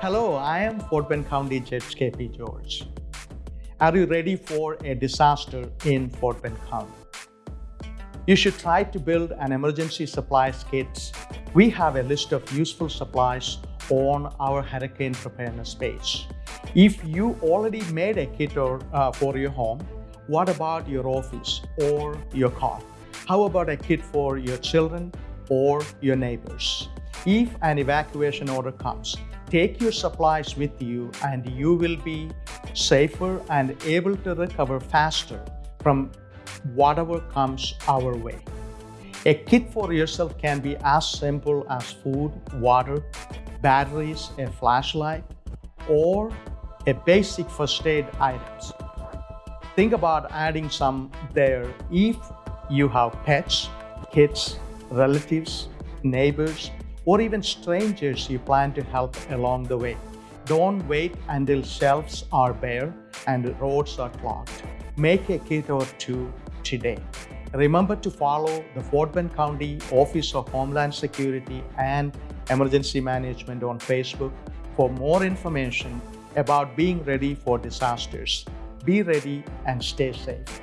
hello, I am Fort Bend County Judge KP George. Are you ready for a disaster in Fort Bend County? You should try to build an emergency supplies kit. We have a list of useful supplies on our hurricane preparedness page. If you already made a kit or, uh, for your home, what about your office or your car? How about a kit for your children or your neighbors? If an evacuation order comes, take your supplies with you and you will be safer and able to recover faster from whatever comes our way. A kit for yourself can be as simple as food, water, batteries, a flashlight, or a basic first aid items. Think about adding some there if you have pets, kids, relatives, neighbors, or even strangers you plan to help along the way. Don't wait until shelves are bare and roads are clogged. Make a kit or two today. Remember to follow the Fort Bend County Office of Homeland Security and Emergency Management on Facebook for more information about being ready for disasters. Be ready and stay safe.